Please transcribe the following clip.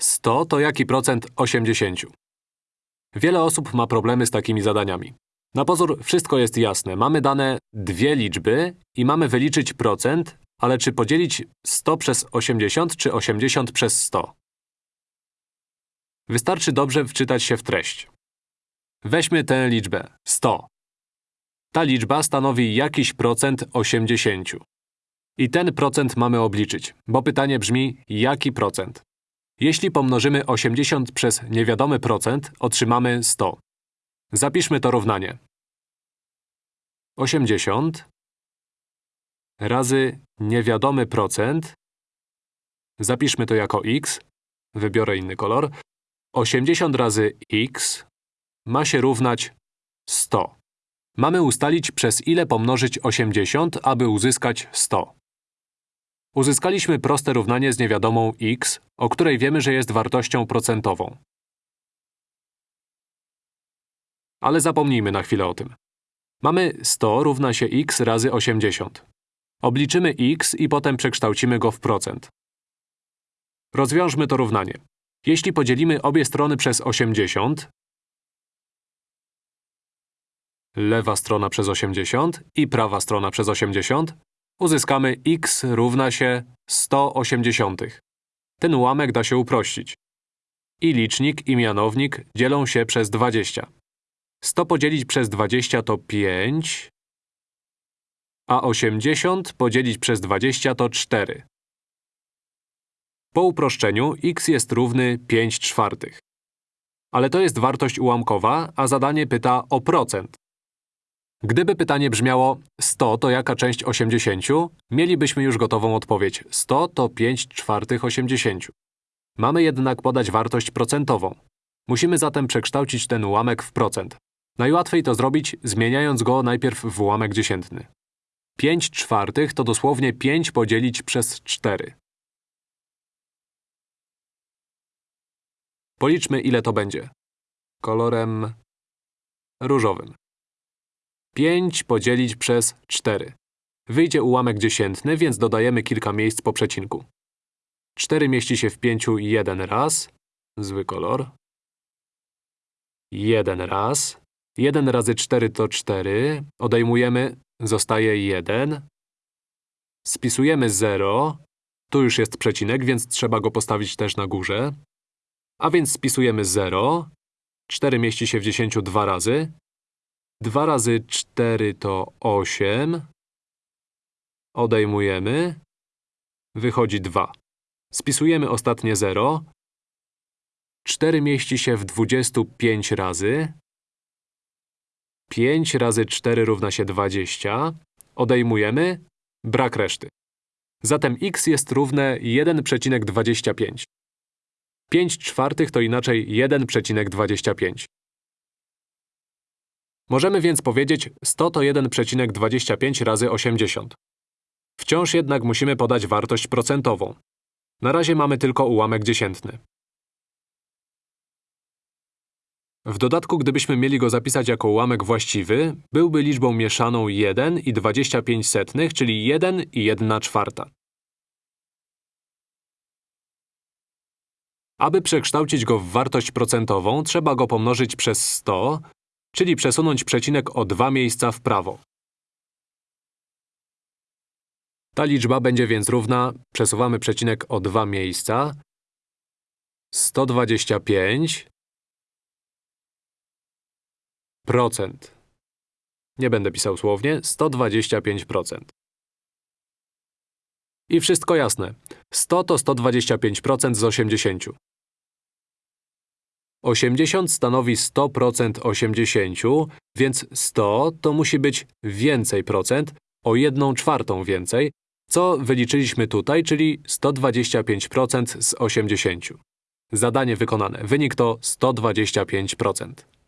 100 to jaki procent 80? Wiele osób ma problemy z takimi zadaniami. Na pozór wszystko jest jasne. Mamy dane dwie liczby i mamy wyliczyć procent, ale czy podzielić 100 przez 80 czy 80 przez 100? Wystarczy dobrze wczytać się w treść. Weźmy tę liczbę 100. Ta liczba stanowi jakiś procent 80. I ten procent mamy obliczyć, bo pytanie brzmi, jaki procent? Jeśli pomnożymy 80 przez niewiadomy procent, otrzymamy 100. Zapiszmy to równanie. 80 razy niewiadomy procent. Zapiszmy to jako x. Wybiorę inny kolor. 80 razy x ma się równać 100. Mamy ustalić, przez ile pomnożyć 80, aby uzyskać 100. Uzyskaliśmy proste równanie z niewiadomą x, o której wiemy, że jest wartością procentową. Ale zapomnijmy na chwilę o tym. Mamy 100 równa się x razy 80. Obliczymy x i potem przekształcimy go w procent. Rozwiążmy to równanie. Jeśli podzielimy obie strony przez 80, lewa strona przez 80 i prawa strona przez 80, uzyskamy x równa się 180. Ten ułamek da się uprościć. I licznik, i mianownik dzielą się przez 20. 100 podzielić przez 20 to 5, a 80 podzielić przez 20 to 4. Po uproszczeniu x jest równy 5 czwartych. Ale to jest wartość ułamkowa, a zadanie pyta o procent. Gdyby pytanie brzmiało 100 to jaka część 80, mielibyśmy już gotową odpowiedź 100 to 5 czwartych 80. Mamy jednak podać wartość procentową. Musimy zatem przekształcić ten ułamek w procent. Najłatwiej to zrobić, zmieniając go najpierw w ułamek dziesiętny. 5 czwartych to dosłownie 5 podzielić przez 4. Policzmy, ile to będzie. Kolorem różowym. 5 podzielić przez 4. Wyjdzie ułamek dziesiętny, więc dodajemy kilka miejsc po przecinku. 4 mieści się w 5 jeden raz. Zły kolor. Jeden raz. 1 razy 4 to 4. Odejmujemy, zostaje 1. Spisujemy 0. Tu już jest przecinek, więc trzeba go postawić też na górze. A więc spisujemy 0. 4 mieści się w 10 dwa razy. 2 razy 4 to 8. Odejmujemy. Wychodzi 2. Spisujemy ostatnie 0. 4 mieści się w 25 razy. 5 razy 4 równa się 20. Odejmujemy. Brak reszty. Zatem x jest równe 1,25. 5 czwartych to inaczej 1,25. Możemy więc powiedzieć 100 to 1,25 razy 80. Wciąż jednak musimy podać wartość procentową. Na razie mamy tylko ułamek dziesiętny. W dodatku, gdybyśmy mieli go zapisać jako ułamek właściwy, byłby liczbą mieszaną 1 i 25 setnych, czyli 1 i 1 czwarta. Aby przekształcić go w wartość procentową, trzeba go pomnożyć przez 100, czyli przesunąć przecinek o dwa miejsca w prawo. Ta liczba będzie więc równa, przesuwamy przecinek o dwa miejsca, 125 procent. Nie będę pisał słownie, 125%. I wszystko jasne. 100 to 125% z 80. 80 stanowi 100% 80, więc 100 to musi być więcej procent, o 1 czwartą więcej, co wyliczyliśmy tutaj, czyli 125% z 80. Zadanie wykonane. Wynik to 125%.